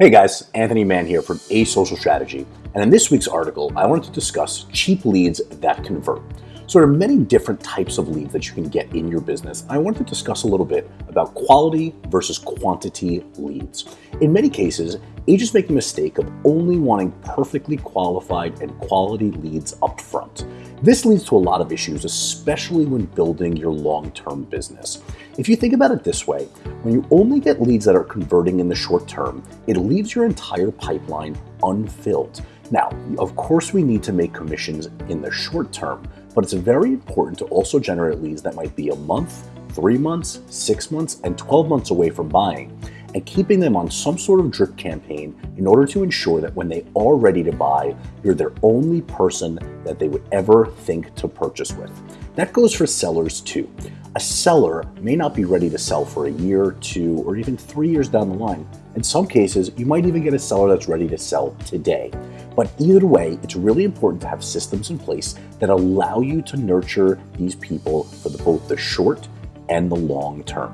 Hey guys, Anthony Mann here from A Social Strategy, and in this week's article, I wanted to discuss cheap leads that convert. So there are many different types of leads that you can get in your business. I wanted to discuss a little bit about quality versus quantity leads. In many cases, agents make the mistake of only wanting perfectly qualified and quality leads up front. This leads to a lot of issues, especially when building your long-term business. If you think about it this way, when you only get leads that are converting in the short term, it leaves your entire pipeline unfilled. Now, of course, we need to make commissions in the short term, but it's very important to also generate leads that might be a month, three months, six months, and 12 months away from buying and keeping them on some sort of drip campaign in order to ensure that when they are ready to buy, you're their only person that they would ever think to purchase with. That goes for sellers too. A seller may not be ready to sell for a year, two, or even three years down the line. In some cases, you might even get a seller that's ready to sell today. But either way, it's really important to have systems in place that allow you to nurture these people for the, both the short and the long term.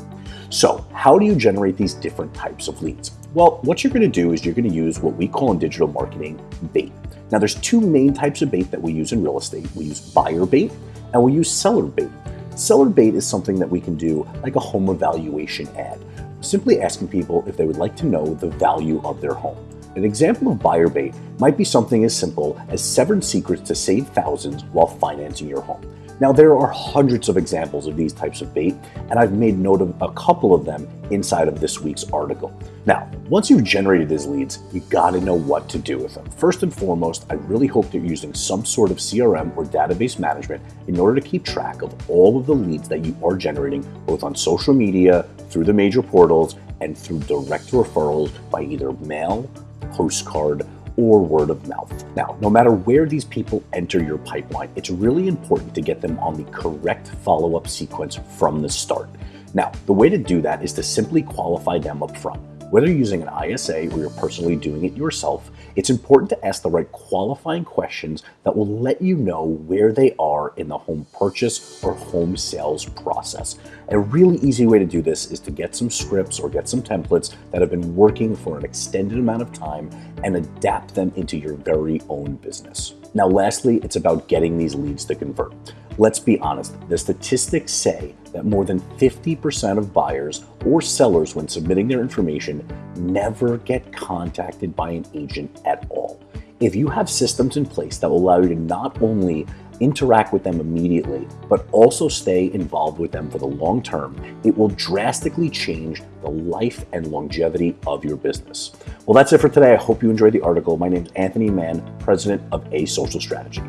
So how do you generate these different types of leads? Well, what you're gonna do is you're gonna use what we call in digital marketing bait. Now there's two main types of bait that we use in real estate. We use buyer bait and we use seller bait. Seller bait is something that we can do like a home evaluation ad, simply asking people if they would like to know the value of their home. An example of buyer bait might be something as simple as seven secrets to save thousands while financing your home. Now, there are hundreds of examples of these types of bait, and I've made note of a couple of them inside of this week's article. Now, once you've generated these leads, you gotta know what to do with them. First and foremost, I really hope that you're using some sort of CRM or database management in order to keep track of all of the leads that you are generating, both on social media, through the major portals, and through direct referrals by either mail, postcard, or word of mouth. Now, no matter where these people enter your pipeline, it's really important to get them on the correct follow-up sequence from the start. Now, the way to do that is to simply qualify them up front. Whether you're using an ISA or you're personally doing it yourself, it's important to ask the right qualifying questions that will let you know where they are in the home purchase or home sales process. A really easy way to do this is to get some scripts or get some templates that have been working for an extended amount of time and adapt them into your very own business. Now, lastly, it's about getting these leads to convert. Let's be honest, the statistics say that more than 50% of buyers or sellers when submitting their information never get contacted by an agent at all. If you have systems in place that will allow you to not only interact with them immediately, but also stay involved with them for the long term, it will drastically change the life and longevity of your business. Well, that's it for today. I hope you enjoyed the article. My name is Anthony Mann, president of A Social Strategy.